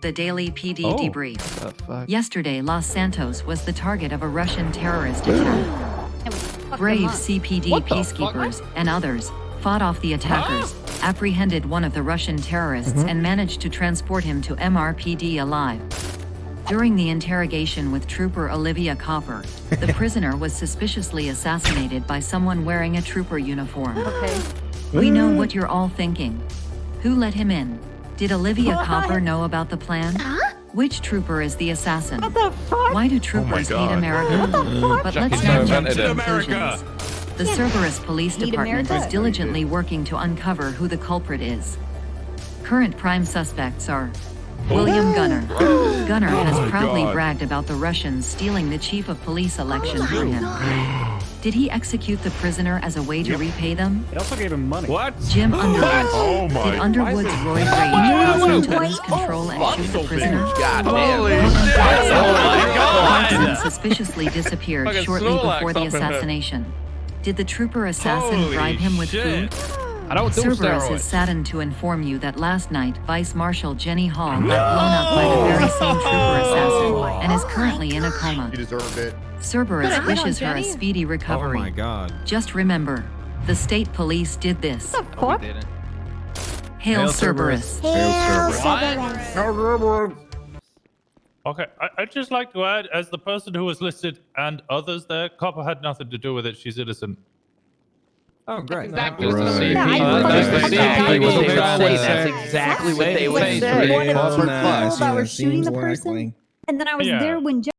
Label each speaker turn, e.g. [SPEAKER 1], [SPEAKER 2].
[SPEAKER 1] The daily PD
[SPEAKER 2] Oh.
[SPEAKER 1] debrief.
[SPEAKER 2] The fuck?
[SPEAKER 1] Yesterday, Los Santos was the target of a Russian terrorist attack. Brave CPD
[SPEAKER 2] What the
[SPEAKER 1] peacekeepers and others fought off the attackers, apprehended one of the Russian terrorists,
[SPEAKER 2] Mm-hmm.
[SPEAKER 1] and managed to transport him to MRPD alive. During the interrogation with Trooper Olivia Copper, the prisoner was suspiciously assassinated by someone wearing a trooper uniform.
[SPEAKER 3] Okay.
[SPEAKER 1] We know what you're all thinking. Who let him in? Did Olivia
[SPEAKER 3] What?
[SPEAKER 1] Copper know about the plan? Which trooper is the assassin?
[SPEAKER 3] What the fuck?
[SPEAKER 1] Why do troopers hate America?
[SPEAKER 3] What the fuck?
[SPEAKER 1] But
[SPEAKER 2] Jackie
[SPEAKER 1] let's not
[SPEAKER 2] Chan
[SPEAKER 1] jump to conclusions. The
[SPEAKER 3] Yeah.
[SPEAKER 1] Cerberus Police
[SPEAKER 3] Hate
[SPEAKER 1] Department
[SPEAKER 3] America.
[SPEAKER 1] is diligently working to uncover who the culprit is. Current prime suspects are William oh. Gunner. Gunner has proudly
[SPEAKER 4] God.
[SPEAKER 1] bragged about the Russians stealing the chief of police election oh for him. Did he execute the prisoner as a way to repay them?
[SPEAKER 5] They also gave him money.
[SPEAKER 4] What?
[SPEAKER 1] Jim Underwood.
[SPEAKER 4] Oh my.
[SPEAKER 1] Did Underwood's roid rage cause him to lose oh, control and shoot the prisoner?
[SPEAKER 2] God
[SPEAKER 4] Holy
[SPEAKER 2] damn.
[SPEAKER 4] shit! Oh my
[SPEAKER 1] Clarkson
[SPEAKER 4] god!
[SPEAKER 1] Oh suspiciously disappeared shortly before the
[SPEAKER 4] up in here.
[SPEAKER 1] assassination. Did the trooper assassin
[SPEAKER 4] Holy
[SPEAKER 1] bribe him with
[SPEAKER 4] shit.
[SPEAKER 1] food?
[SPEAKER 2] I don't do
[SPEAKER 1] Cerberus
[SPEAKER 2] steroids.
[SPEAKER 1] is saddened to inform you that last night Vice Marshal Jenny Hall got blown up by the very same trooper assassin oh and is currently in a coma.
[SPEAKER 6] You deserved it.
[SPEAKER 1] Cerberus
[SPEAKER 3] Good, I hit on
[SPEAKER 1] wishes her a
[SPEAKER 3] Jenny.
[SPEAKER 1] speedy
[SPEAKER 7] Oh
[SPEAKER 1] recovery.
[SPEAKER 7] my god.
[SPEAKER 1] Just remember, the state police did this.
[SPEAKER 3] What the fuck?
[SPEAKER 1] Hail,
[SPEAKER 7] Hail
[SPEAKER 1] Cerberus.
[SPEAKER 3] Hail
[SPEAKER 6] Cerberus.
[SPEAKER 8] Okay, I, I'd just like to add, as the person who was listed and others there, Copper had nothing to do with it. She's innocent.
[SPEAKER 7] Oh, great.
[SPEAKER 9] Exactly.
[SPEAKER 7] Right.
[SPEAKER 9] what
[SPEAKER 3] Yeah, I
[SPEAKER 9] that's exactly what they
[SPEAKER 3] I
[SPEAKER 9] would say. That's exactly what they would say.
[SPEAKER 3] the one of people that were shooting the person, and then I was there when